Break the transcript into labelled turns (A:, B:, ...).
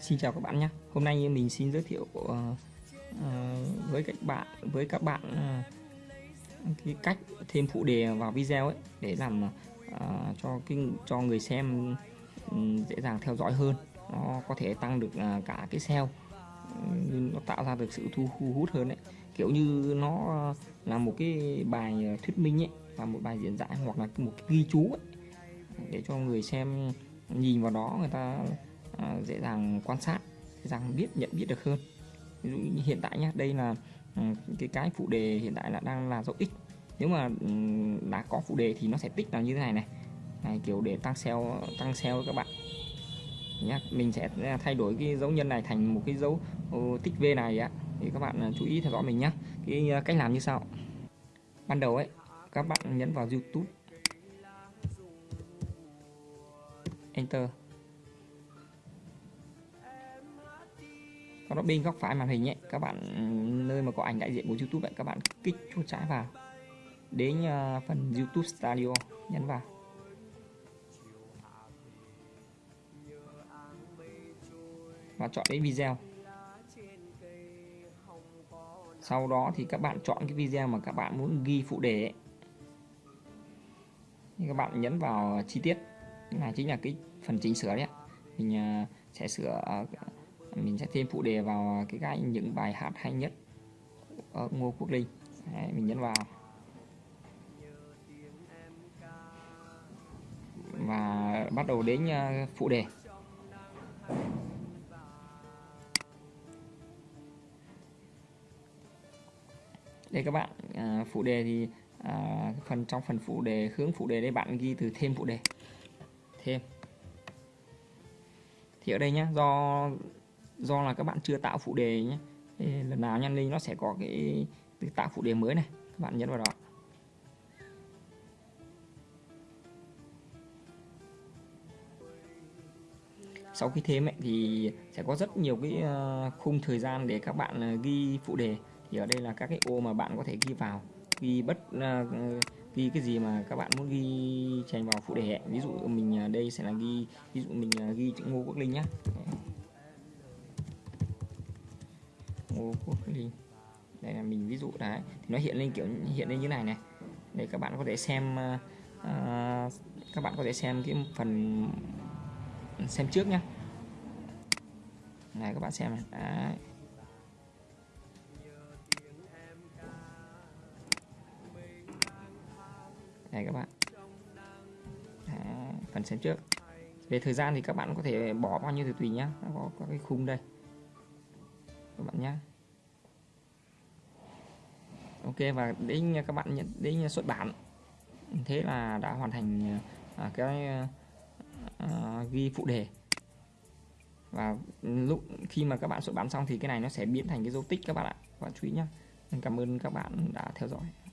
A: Xin chào các bạn nhé. Hôm nay mình xin giới thiệu uh, với các bạn với các bạn uh, cái cách thêm phụ đề vào video ấy để làm uh, cho kinh cho người xem um, dễ dàng theo dõi hơn. Nó có thể tăng được uh, cả cái SEO ừ, nó tạo ra được sự thu hút hơn đấy. Kiểu như nó là một cái bài thuyết minh ấy và một bài diễn giải hoặc là một cái ghi chú ấy để cho người xem nhìn vào đó người ta à, dễ dàng quan sát dễ dàng biết nhận biết được hơn. Ví dụ như hiện tại nhá đây là ừ, cái cái phụ đề hiện tại là đang là dấu x. Nếu mà ừ, đã có phụ đề thì nó sẽ tích là như thế này này. Này kiểu để tăng SEO tăng SEO các bạn. Nhé mình sẽ thay đổi cái dấu nhân này thành một cái dấu ừ, tích V này á. Thì các bạn à, chú ý theo dõi mình nhé cái à, cách làm như sau. Ban đầu ấy các bạn nhấn vào YouTube. Enter. Sau đó bên góc phải màn hình nhé các bạn nơi mà có ảnh đại diện của YouTube ấy, các bạn kích chuột trái vào. Đến ờ, phần YouTube Studio nhấn vào. Và chọn đến video. Sau đó thì các bạn chọn cái video mà các bạn muốn ghi phụ đề ấy. các bạn nhấn vào chi tiết này chính là cái phần chỉnh sửa đấy mình ờ, sẽ sửa ờ, mình sẽ thêm phụ đề vào cái gai những bài hát hay nhất ở Ngô Quốc Linh. Đấy, mình nhấn vào. Và bắt đầu đến à, phụ đề. Đây các bạn à, phụ đề thì à, phần trong phần phụ đề hướng phụ đề đây bạn ghi từ thêm phụ đề. Thêm. Thì ở đây nhá do do là các bạn chưa tạo phụ đề nhé. Thì lần nào nhân linh nó sẽ có cái tạo phụ đề mới này các bạn nhấn vào đó. Sau khi thêm ấy, thì sẽ có rất nhiều cái ờ, khung thời gian để các bạn ờ, ghi phụ đề. Thì ở đây là các cái ô mà bạn có thể ghi vào ghi bất ờ, ghi cái gì mà các bạn muốn ghi chèn vào phụ đề ấy. ví dụ mình đây sẽ là ghi ví dụ mình ghi chữ Ngô Quốc Linh nhé Ngô Quốc đây là mình ví dụ đấy. Thì nó hiện lên kiểu hiện lên như này này. Để các bạn có thể xem uh, các bạn có thể xem cái phần xem trước nhá. Này các bạn xem này. Đấy. đây các bạn. Đấy, phần xem trước. Về thời gian thì các bạn có thể bỏ bao nhiêu thì tùy nhá. Có, có cái khung đây các bạn nhé. Ok và đến các bạn nhận đến xuất bản. Thế là đã hoàn thành à, cái à, ghi phụ đề. Và lúc khi mà các bạn xuất bản xong thì cái này nó sẽ biến thành cái dấu tích các bạn ạ. Các bạn chú ý nhé. Cảm ơn các bạn đã theo dõi.